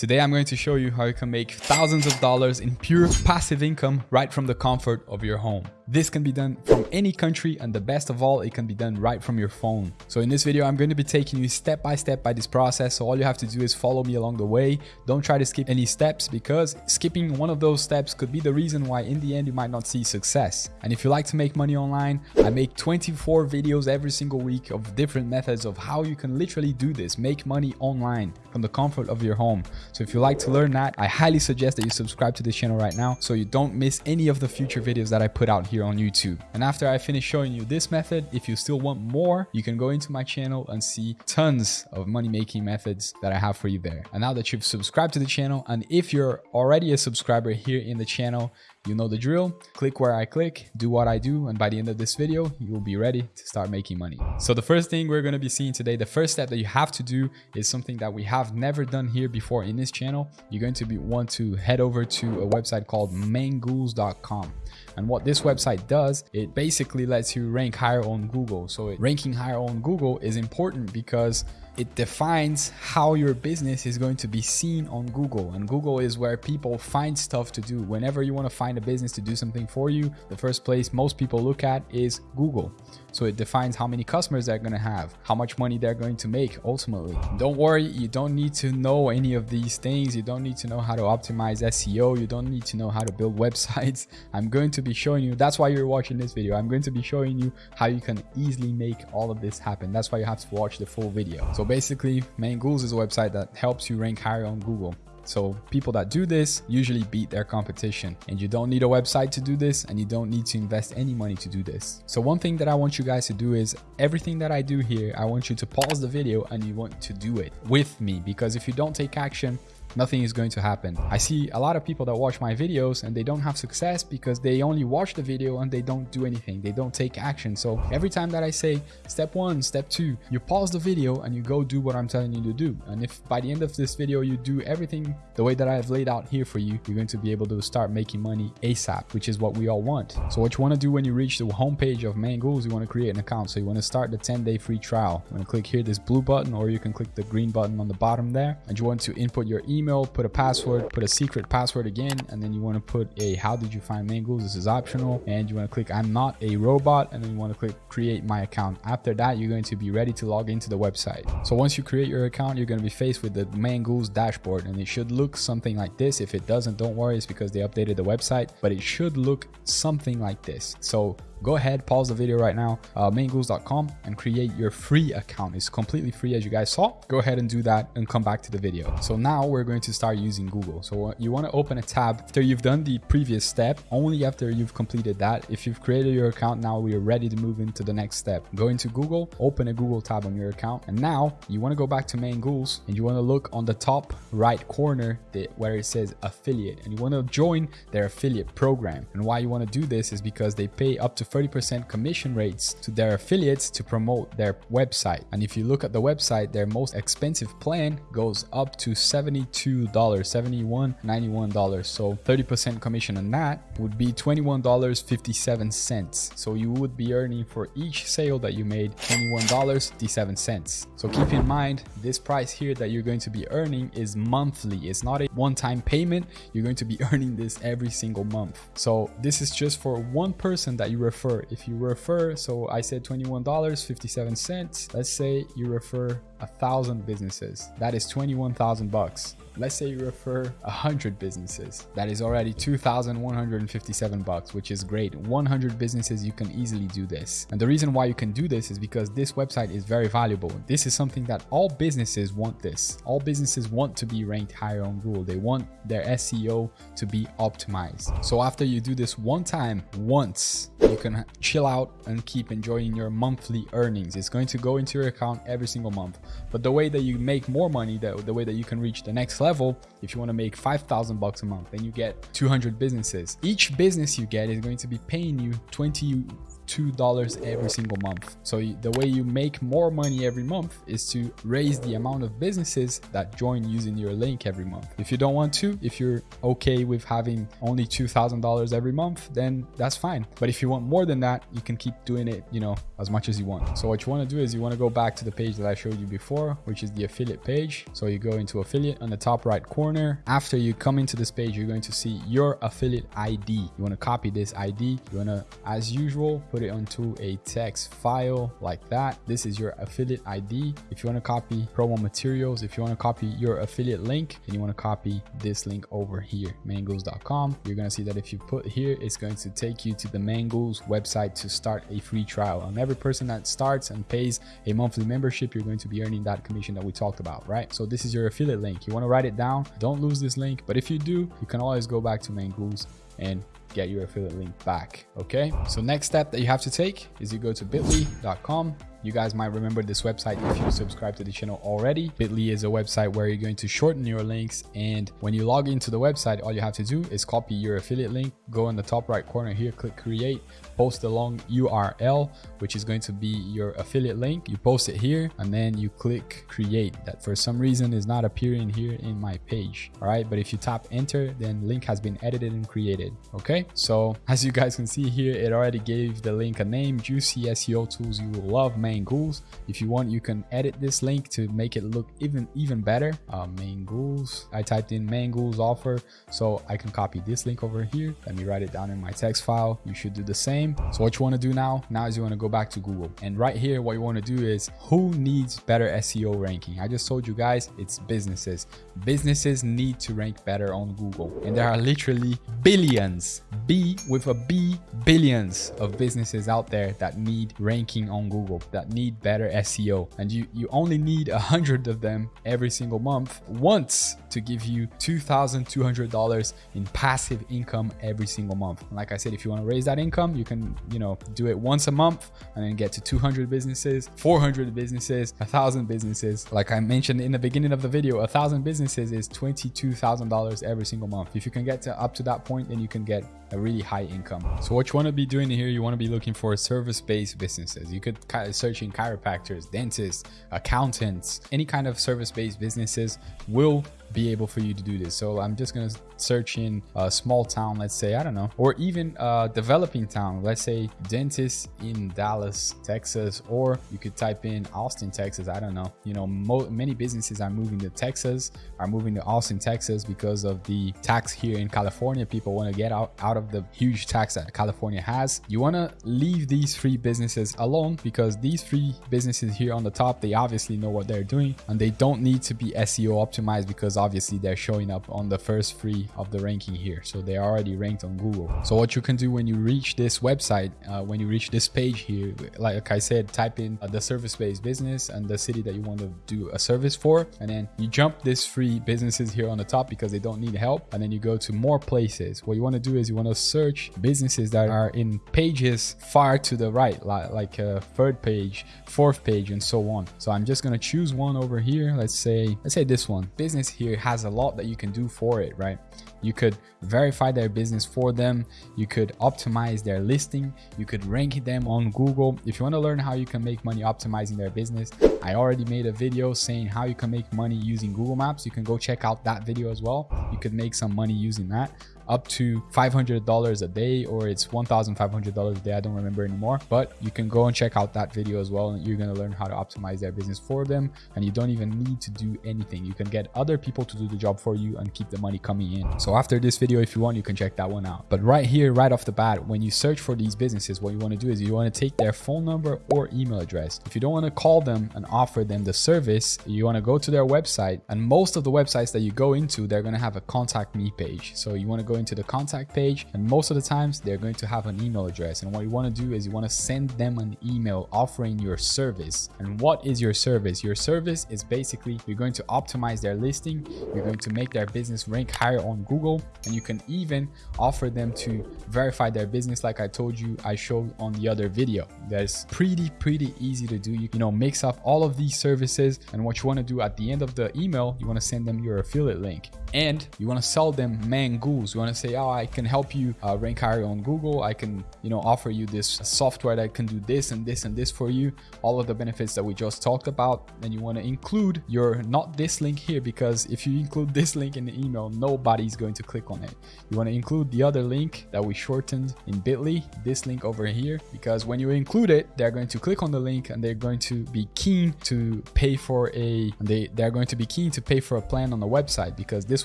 Today I'm going to show you how you can make thousands of dollars in pure passive income right from the comfort of your home. This can be done from any country and the best of all, it can be done right from your phone. So in this video, I'm going to be taking you step by step by this process. So all you have to do is follow me along the way. Don't try to skip any steps because skipping one of those steps could be the reason why in the end you might not see success. And if you like to make money online, I make 24 videos every single week of different methods of how you can literally do this, make money online from the comfort of your home. So if you like to learn that, I highly suggest that you subscribe to this channel right now so you don't miss any of the future videos that I put out here on YouTube. And after I finish showing you this method, if you still want more, you can go into my channel and see tons of money making methods that I have for you there. And now that you've subscribed to the channel, and if you're already a subscriber here in the channel, you know the drill. Click where I click, do what I do, and by the end of this video, you will be ready to start making money. So the first thing we're going to be seeing today, the first step that you have to do is something that we have never done here before in this channel. You're going to be, want to head over to a website called mangools.com. And what this website does, it basically lets you rank higher on Google. So it, ranking higher on Google is important because it defines how your business is going to be seen on Google. And Google is where people find stuff to do. Whenever you want to find a business to do something for you, the first place most people look at is Google. So it defines how many customers they're going to have, how much money they're going to make ultimately. Don't worry, you don't need to know any of these things. You don't need to know how to optimize SEO. You don't need to know how to build websites. I'm going to be showing you, that's why you're watching this video. I'm going to be showing you how you can easily make all of this happen. That's why you have to watch the full video. So basically, Mangools is a website that helps you rank higher on Google. So people that do this usually beat their competition and you don't need a website to do this and you don't need to invest any money to do this. So one thing that I want you guys to do is everything that I do here, I want you to pause the video and you want to do it with me because if you don't take action, nothing is going to happen. I see a lot of people that watch my videos and they don't have success because they only watch the video and they don't do anything. They don't take action. So every time that I say step one, step two, you pause the video and you go do what I'm telling you to do. And if by the end of this video, you do everything the way that I've laid out here for you, you're going to be able to start making money ASAP, which is what we all want. So what you want to do when you reach the homepage of Mangools, you want to create an account. So you want to start the 10 day free trial. You want to click here, this blue button, or you can click the green button on the bottom there. And you want to input your email email, put a password, put a secret password again, and then you want to put a how did you find Mangools? This is optional. And you want to click I'm not a robot, and then you want to click create my account. After that, you're going to be ready to log into the website. So once you create your account, you're going to be faced with the Mangools dashboard, and it should look something like this. If it doesn't, don't worry, it's because they updated the website, but it should look something like this. So go ahead, pause the video right now, uh, mangools.com and create your free account. It's completely free as you guys saw. Go ahead and do that and come back to the video. So now we're going to start using Google. So you want to open a tab after you've done the previous step, only after you've completed that. If you've created your account now, we are ready to move into the next step. Go into Google, open a Google tab on your account. And now you want to go back to Mangools and you want to look on the top right corner where it says affiliate and you want to join their affiliate program. And why you want to do this is because they pay up to 30% commission rates to their affiliates to promote their website. And if you look at the website, their most expensive plan goes up to $72, $71, $91. So 30% commission on that would be $21.57. So you would be earning for each sale that you made $21.57. So keep in mind, this price here that you're going to be earning is monthly. It's not a one-time payment. You're going to be earning this every single month. So this is just for one person that you refer refer. If you refer, so I said $21.57. Let's say you refer a thousand businesses. That is 21,000 bucks. Let's say you refer 100 businesses. That is already 2,157 bucks, which is great. 100 businesses, you can easily do this. And the reason why you can do this is because this website is very valuable. This is something that all businesses want this. All businesses want to be ranked higher on Google. They want their SEO to be optimized. So after you do this one time, once, you can chill out and keep enjoying your monthly earnings. It's going to go into your account every single month. But the way that you make more money, the, the way that you can reach the next level, if you want to make 5,000 bucks a month, then you get 200 businesses. Each business you get is going to be paying you 20 $2 every single month. So the way you make more money every month is to raise the amount of businesses that join using your link every month. If you don't want to, if you're okay with having only $2,000 every month, then that's fine. But if you want more than that, you can keep doing it, you know, as much as you want. So what you want to do is you want to go back to the page that I showed you before, which is the affiliate page. So you go into affiliate on the top right corner. After you come into this page, you're going to see your affiliate ID. You want to copy this ID. You want to, as usual, put it onto a text file like that. This is your affiliate ID. If you want to copy promo materials, if you want to copy your affiliate link and you want to copy this link over here, mangools.com, you're going to see that if you put here, it's going to take you to the Mangools website to start a free trial. And every person that starts and pays a monthly membership, you're going to be earning that commission that we talked about, right? So this is your affiliate link. You want to write it down. Don't lose this link. But if you do, you can always go back to Mangools and get your affiliate link back. Okay. So next step that you have to take is you go to bit.ly.com you guys might remember this website if you subscribe to the channel already. Bitly is a website where you're going to shorten your links. And when you log into the website, all you have to do is copy your affiliate link, go in the top right corner here, click create, post the long URL, which is going to be your affiliate link. You post it here and then you click create. That for some reason is not appearing here in my page. All right. But if you tap enter, then link has been edited and created. Okay. So as you guys can see here, it already gave the link a name, Juicy SEO Tools You Will Love Mangools. If you want, you can edit this link to make it look even even better. Uh, Mangools. I typed in Mangools offer, so I can copy this link over here. Let me write it down in my text file. You should do the same. So what you want to do now? Now is you want to go back to Google, and right here, what you want to do is who needs better SEO ranking? I just told you guys, it's businesses. Businesses need to rank better on Google, and there are literally billions, B with a B, billions of businesses out there that need ranking on Google. That need better SEO and you, you only need a hundred of them every single month once to give you $2,200 in passive income every single month. like I said, if you want to raise that income, you can, you know, do it once a month and then get to 200 businesses, 400 businesses, a thousand businesses. Like I mentioned in the beginning of the video, a thousand businesses is $22,000 every single month. If you can get to up to that point, then you can get a really high income. So what you want to be doing here, you want to be looking for service-based businesses. You could kind of search in chiropractors, dentists, accountants, any kind of service-based businesses will be able for you to do this. So I'm just going to search in a small town, let's say, I don't know, or even a developing town, let's say dentist in Dallas, Texas, or you could type in Austin, Texas. I don't know. You know, many businesses are moving to Texas, are moving to Austin, Texas because of the tax here in California. People want to get out, out of the huge tax that California has. You want to leave these three businesses alone because these three businesses here on the top, they obviously know what they're doing and they don't need to be SEO optimized because obviously they're showing up on the first three of the ranking here. So they're already ranked on Google. So what you can do when you reach this website, uh, when you reach this page here, like I said, type in uh, the service-based business and the city that you want to do a service for. And then you jump this free businesses here on the top because they don't need help. And then you go to more places. What you want to do is you want to search businesses that are in pages far to the right, like, like a third page, fourth page, and so on. So I'm just going to choose one over here. Let's say, let's say this one. Business here has a lot that you can do for it, right? You could verify their business for them. You could optimize their listing. You could rank them on Google. If you want to learn how you can make money optimizing their business, I already made a video saying how you can make money using Google Maps. You can go check out that video as well. You could make some money using that up to $500 a day or it's $1,500 a day. I don't remember anymore, but you can go and check out that video as well. And you're going to learn how to optimize their business for them. And you don't even need to do anything. You can get other people to do the job for you and keep the money coming in. So after this video, if you want, you can check that one out. But right here, right off the bat, when you search for these businesses, what you want to do is you want to take their phone number or email address. If you don't want to call them and offer them the service, you want to go to their website. And most of the websites that you go into, they're going to have a contact me page. So you want to go into the contact page and most of the times they're going to have an email address. And what you want to do is you want to send them an email offering your service. And what is your service? Your service is basically you're going to optimize their listing you're going to make their business rank higher on google and you can even offer them to verify their business like i told you i showed on the other video. That's pretty pretty easy to do. You, you know mix up all of these services and what you want to do at the end of the email you want to send them your affiliate link. And you want to sell them Mangools. You want to say, oh, I can help you uh, rank higher on Google. I can, you know, offer you this software that can do this and this and this for you. All of the benefits that we just talked about. And you want to include your, not this link here, because if you include this link in the email, nobody's going to click on it. You want to include the other link that we shortened in Bitly, this link over here, because when you include it, they're going to click on the link and they're going to be keen to pay for a, they, they're going to be keen to pay for a plan on the website because this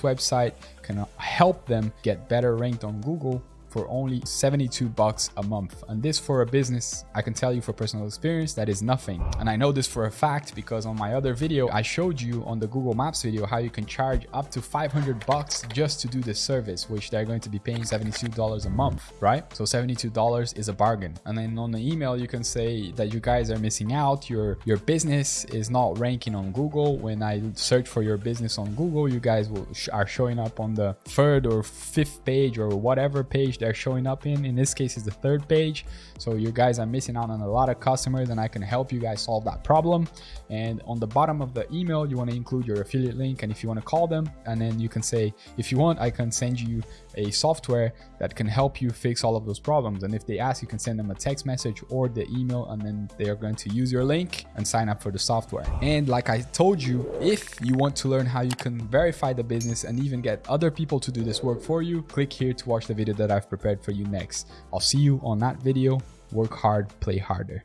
website can help them get better ranked on Google for only 72 bucks a month. And this for a business, I can tell you for personal experience, that is nothing. And I know this for a fact because on my other video, I showed you on the Google Maps video how you can charge up to 500 bucks just to do this service, which they're going to be paying $72 a month, right? So $72 is a bargain. And then on the email, you can say that you guys are missing out. Your, your business is not ranking on Google. When I search for your business on Google, you guys will, are showing up on the third or fifth page or whatever page they're showing up in. In this case, is the third page. So you guys are missing out on a lot of customers and I can help you guys solve that problem. And on the bottom of the email, you want to include your affiliate link. And if you want to call them, and then you can say, if you want, I can send you a software that can help you fix all of those problems. And if they ask, you can send them a text message or the email, and then they are going to use your link and sign up for the software. And like I told you, if you want to learn how you can verify the business and even get other people to do this work for you, click here to watch the video that I've prepared for you next. I'll see you on that video. Work hard, play harder.